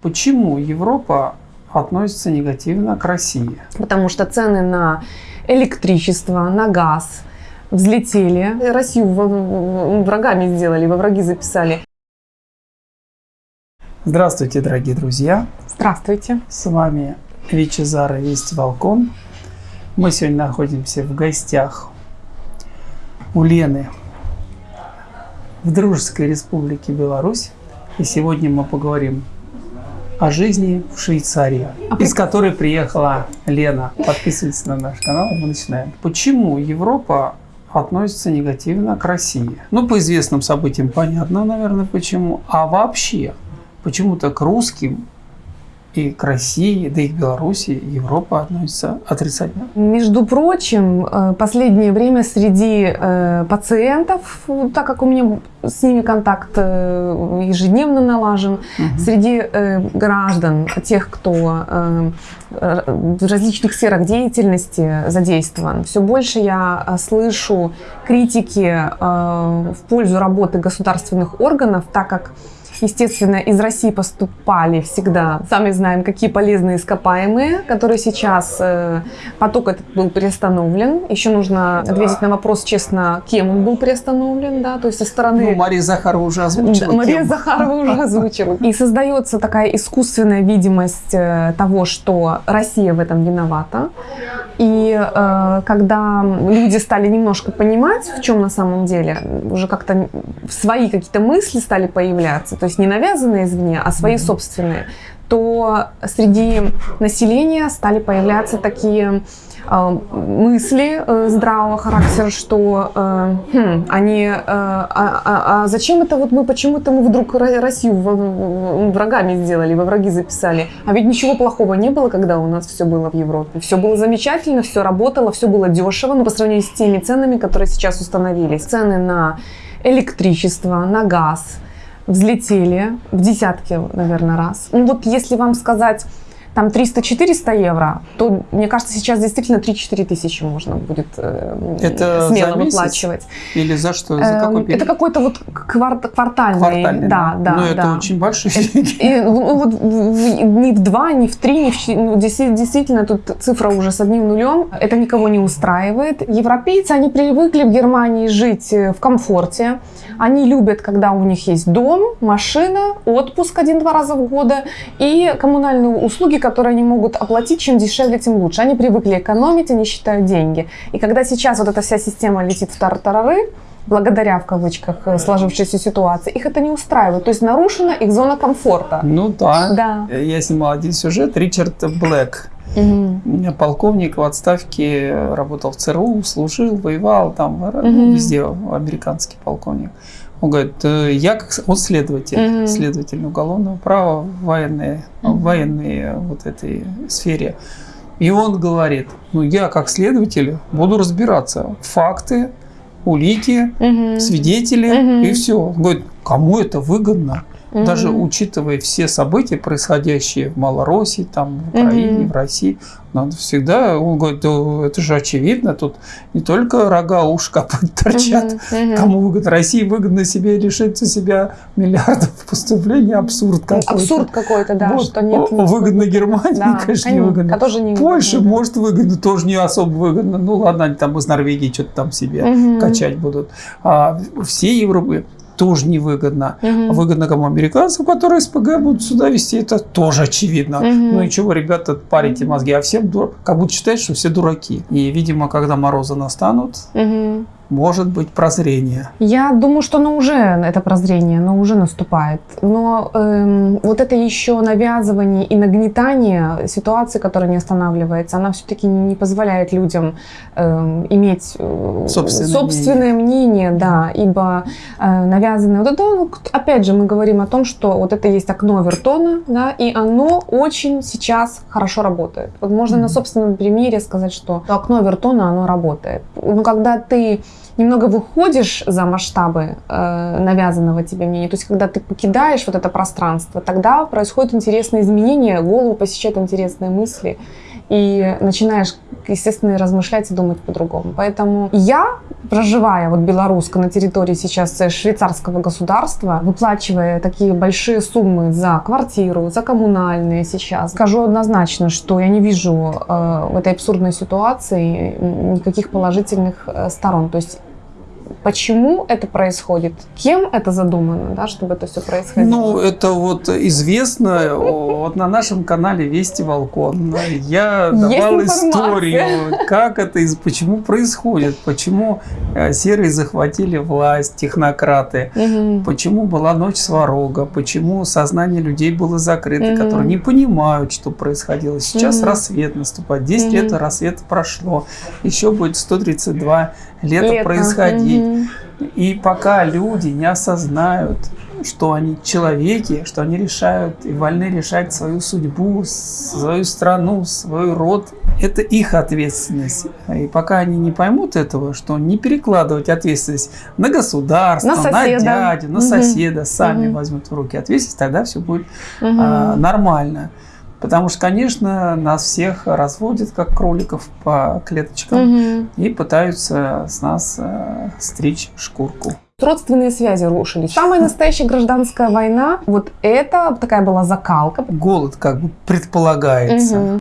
Почему Европа относится негативно к России? Потому что цены на электричество, на газ взлетели. Россию врагами сделали, во враги записали. Здравствуйте, дорогие друзья! Здравствуйте! С вами Вичезара Весть Волкон. Мы сегодня находимся в гостях у Лены в Дружеской Республике Беларусь. И сегодня мы поговорим о жизни в Швейцарии, а из которой приехала Лена. Подписывайтесь на наш канал, мы начинаем. Почему Европа относится негативно к России? Ну, по известным событиям понятно, наверное, почему. А вообще, почему-то к русским и к России, да и к Беларуси Европа относится отрицательно. Между прочим, э, последнее время среди э, пациентов, так как у меня с ними контакт э, ежедневно налажен, угу. среди граждан, тех, кто в различных сферах деятельности задействован, все больше я слышу критики в пользу работы государственных органов, так как Естественно, из России поступали всегда, сами знаем, какие полезные ископаемые, которые сейчас, э, поток этот был приостановлен. Еще нужно ответить на вопрос, честно, кем он был приостановлен, да, то есть со стороны... Ну, Мария Захарова уже озвучила. Мария кем. Захарова уже озвучила. И создается такая искусственная видимость э, того, что Россия в этом виновата. И э, когда люди стали немножко понимать, в чем на самом деле, уже как-то свои какие-то мысли стали появляться, то есть не навязанные извне, а свои собственные, то среди населения стали появляться такие мысли э, здравого характера, что э, хм, они, э, а, а, а зачем это вот мы, почему-то мы вдруг Россию врагами сделали, во враги записали. А ведь ничего плохого не было, когда у нас все было в Европе. Все было замечательно, все работало, все было дешево, но по сравнению с теми ценами, которые сейчас установились. Цены на электричество, на газ – взлетели в десятки, наверное, раз. Ну вот если вам сказать там 300-400 евро, то, мне кажется, сейчас действительно 3-4 тысячи можно будет э, это смело за выплачивать. Или за что? За какой эм, период? Это какой-то вот кварт, квартальный. Квартальный, да, да. Но да. это очень большие деньги. И, ну, вот, ни в два, ни в три, ни в ну, действительно, тут цифра уже с одним нулем. Это никого не устраивает. Европейцы, они привыкли в Германии жить э, в комфорте. Они любят, когда у них есть дом, машина, отпуск один-два раза в год и коммунальные услуги, которые они могут оплатить, чем дешевле, тем лучше. Они привыкли экономить, они считают деньги. И когда сейчас вот эта вся система летит в тартарары, благодаря, в кавычках, э, сложившейся ситуации, их это не устраивает. То есть нарушена их зона комфорта. Ну да. да. Я снимал один сюжет. Ричард Блэк, угу. полковник в отставке, работал в ЦРУ, служил, воевал там, угу. везде американский полковник. Он говорит, «Э, я как он следователь, mm-hmm. следователь уголовного права в военной, mm-hmm. в военной вот этой сфере. И он говорит, ну я как следователь буду разбираться. Факты, улики, mm-hmm. свидетели mm-hmm. и все. Он говорит, кому это выгодно? Угу. Даже учитывая все события, происходящие в Малороссии, там, в Украине, угу. в России, надо всегда, он говорит, да, это же очевидно, тут не только рога, ушка торчат, угу. кому выгодно. России выгодно себе лишить себя миллиардов поступлений, абсурд какой-то. Абсурд какой-то, да, вот. что нет. Выгодно Германии, да, конечно, не выгодно. А тоже не Польша, выгодно. может, выгодно, тоже не особо выгодно. Ну, ладно, они там из Норвегии что-то там себе угу. качать будут. А все Европы тоже невыгодно. Угу. Выгодно кому американцам, которые СПГ будут сюда вести, это тоже очевидно. Угу. Ну и чего, ребята, парите мозги, а всем дур... как будто считают, что все дураки. И, видимо, когда морозы настанут, угу может быть прозрение? Я думаю, что оно уже, это прозрение, оно уже наступает. Но эм, вот это еще навязывание и нагнетание ситуации, которая не останавливается, она все-таки не позволяет людям эм, иметь э, собственное, собственное мнение. мнение, да, ибо э, навязанное, вот это, ну, опять же, мы говорим о том, что вот это есть окно Вертона, да, и оно очень сейчас хорошо работает. Вот можно mm-hmm. на собственном примере сказать, что окно Вертона, оно работает. Но когда ты немного выходишь за масштабы э, навязанного тебе мнения, то есть когда ты покидаешь вот это пространство, тогда происходят интересные изменения, голову посещают интересные мысли, и начинаешь естественно, размышлять и думать по-другому. Поэтому я, проживая вот белоруска на территории сейчас швейцарского государства, выплачивая такие большие суммы за квартиру, за коммунальные сейчас, скажу однозначно, что я не вижу э, в этой абсурдной ситуации никаких положительных э, сторон. То есть Почему это происходит? Кем это задумано, да, чтобы это все происходило? Ну, это вот известно. Вот на нашем канале Вести Волкон я давал историю, как это, почему происходит, почему э, серые захватили власть, технократы, угу. почему была ночь сварога, почему сознание людей было закрыто, угу. которые не понимают, что происходило. Сейчас угу. рассвет наступает. 10 угу. лет рассвета прошло. Еще будет 132 лета, лето происходить. Угу. И пока люди не осознают, что они человеки, что они решают и вольны решать свою судьбу, свою страну, свой род, это их ответственность. И пока они не поймут этого, что не перекладывать ответственность на государство, на, на дядю, на угу. соседа, сами угу. возьмут в руки ответственность, тогда все будет угу. а, нормально. Потому что, конечно, нас всех разводят, как кроликов по клеточкам, угу. и пытаются с нас э, стричь шкурку. Родственные связи рушились. Самая настоящая гражданская война, вот это такая была закалка. Голод как бы предполагается. Угу.